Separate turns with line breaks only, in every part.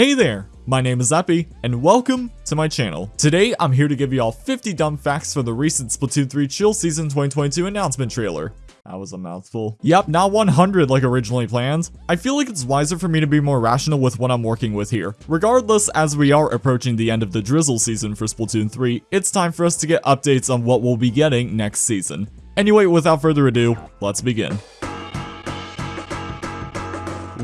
Hey there, my name is Epi, and welcome to my channel. Today, I'm here to give you all 50 dumb facts for the recent Splatoon 3 Chill Season 2022 announcement trailer. That was a mouthful. Yep, not 100 like originally planned. I feel like it's wiser for me to be more rational with what I'm working with here. Regardless, as we are approaching the end of the drizzle season for Splatoon 3, it's time for us to get updates on what we'll be getting next season. Anyway, without further ado, let's begin.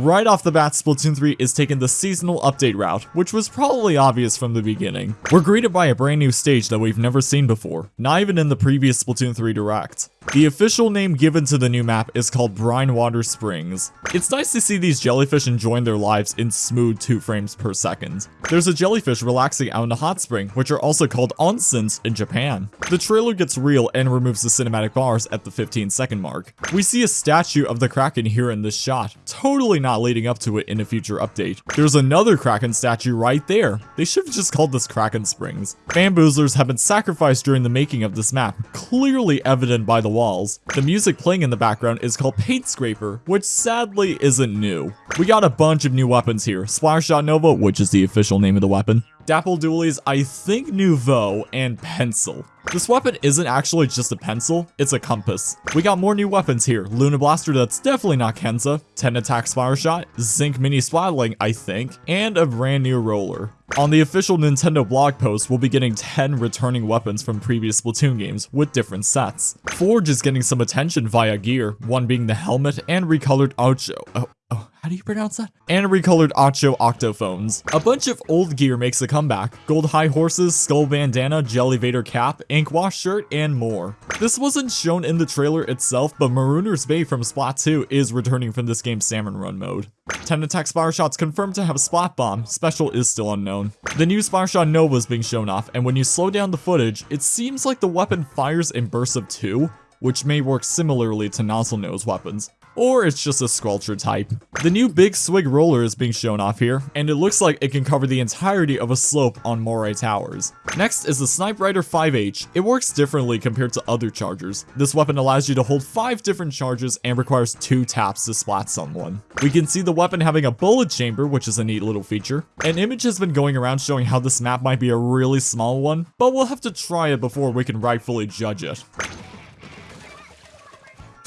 Right off the bat, Splatoon 3 is taking the seasonal update route, which was probably obvious from the beginning. We're greeted by a brand new stage that we've never seen before, not even in the previous Splatoon 3 Direct. The official name given to the new map is called Brinewater Springs. It's nice to see these jellyfish enjoying their lives in smooth 2 frames per second. There's a jellyfish relaxing out in a hot spring, which are also called onsens in Japan. The trailer gets real and removes the cinematic bars at the 15 second mark. We see a statue of the Kraken here in this shot, totally not leading up to it in a future update. There's another Kraken statue right there. They should have just called this Kraken Springs. Bamboozlers have been sacrificed during the making of this map, clearly evident by the walls. The music playing in the background is called Paint Scraper, which sadly isn't new. We got a bunch of new weapons here. Splattershot Nova, which is the official name of the weapon. Dapple Dualies, I think Nouveau, and Pencil. This weapon isn't actually just a pencil, it's a compass. We got more new weapons here. Luna Blaster that's definitely not Kensa, 10 attacks fire Shot, Zink Mini Splatling, I think, and a brand new roller. On the official Nintendo blog post, we'll be getting 10 returning weapons from previous Splatoon games with different sets. Forge is getting some attention via gear, one being the helmet and recolored Ocho. Oh, oh, how do you pronounce that? And recolored Ocho Octophones. A bunch of old gear makes a comeback. Gold High Horses, Skull Bandana, Jellyvader Cap, Ink Wash Shirt, and more. This wasn't shown in the trailer itself, but Marooner's Bay from Splat 2 is returning from this game's Salmon Run mode. 10 attack Spire Shots confirmed to have a Splat Bomb, special is still unknown. The new Splattershot Nova is being shown off, and when you slow down the footage, it seems like the weapon fires in bursts of 2, which may work similarly to Nozzlenose weapons or it's just a sculpture type. The new Big Swig roller is being shown off here, and it looks like it can cover the entirety of a slope on Moray Towers. Next is the Snipewriter 5H. It works differently compared to other chargers. This weapon allows you to hold 5 different charges and requires 2 taps to splat someone. We can see the weapon having a bullet chamber, which is a neat little feature. An image has been going around showing how this map might be a really small one, but we'll have to try it before we can rightfully judge it.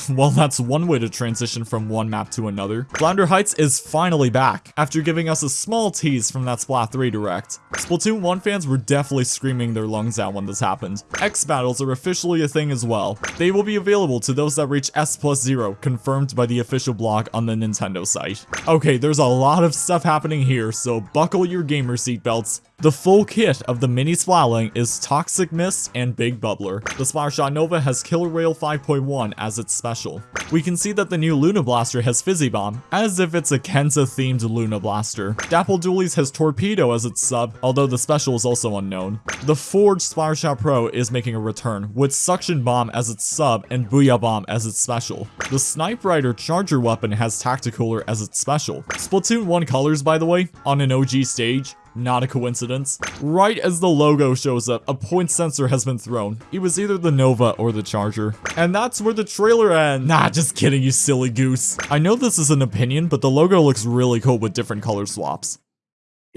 Well, that's one way to transition from one map to another. Flounder Heights is finally back, after giving us a small tease from that Splat 3 Direct. Splatoon 1 fans were definitely screaming their lungs out when this happened. X Battles are officially a thing as well. They will be available to those that reach S plus 0, confirmed by the official blog on the Nintendo site. Okay, there's a lot of stuff happening here, so buckle your gamer seatbelts. The full kit of the Mini Splatling is Toxic Mist and Big Bubbler. The Splattershot Nova has Killer Wail 5.1 as its special. We can see that the new Luna Blaster has Fizzy Bomb, as if it's a Kensa-themed Luna Blaster. Dapple Dualies has Torpedo as its sub, although the special is also unknown. The Forge Splattershot Pro is making a return, with Suction Bomb as its sub and Booyah Bomb as its special. The Snipewriter Charger weapon has Tacticooler as its special. Splatoon 1 colors, by the way, on an OG stage, not a coincidence. Right as the logo shows up, a point sensor has been thrown. It was either the Nova or the Charger. And that's where the trailer ends. Nah, just kidding, you silly goose. I know this is an opinion, but the logo looks really cool with different color swaps.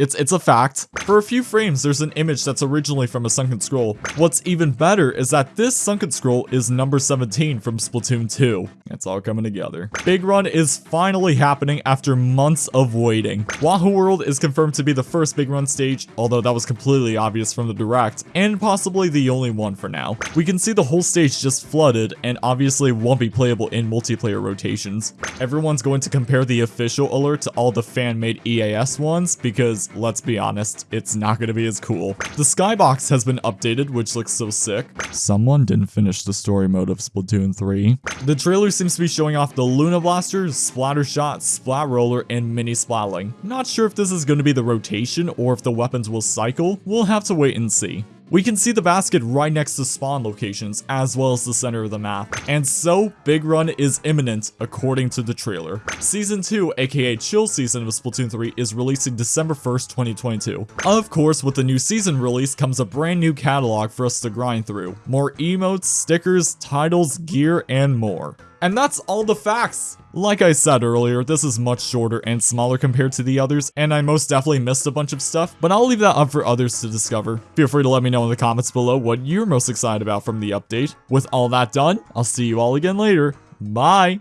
It's it's a fact. For a few frames, there's an image that's originally from a Sunken Scroll. What's even better is that this Sunken Scroll is number 17 from Splatoon 2. It's all coming together. Big Run is finally happening after months of waiting. Wahoo World is confirmed to be the first Big Run stage, although that was completely obvious from the direct, and possibly the only one for now. We can see the whole stage just flooded, and obviously won't be playable in multiplayer rotations. Everyone's going to compare the official alert to all the fan-made EAS ones, because let's be honest, it's not gonna be as cool. The skybox has been updated, which looks so sick. Someone didn't finish the story mode of Splatoon 3. The trailer seems to be showing off the Luna Blaster, Splatter Shot, Splat Roller, and Mini Splatling. Not sure if this is gonna be the rotation or if the weapons will cycle, we'll have to wait and see. We can see the basket right next to spawn locations, as well as the center of the map. And so, Big Run is imminent, according to the trailer. Season 2, aka Chill Season of Splatoon 3, is releasing December 1st, 2022. Of course, with the new season release comes a brand new catalog for us to grind through. More emotes, stickers, titles, gear, and more. And that's all the facts. Like I said earlier, this is much shorter and smaller compared to the others, and I most definitely missed a bunch of stuff, but I'll leave that up for others to discover. Feel free to let me know in the comments below what you're most excited about from the update. With all that done, I'll see you all again later. Bye!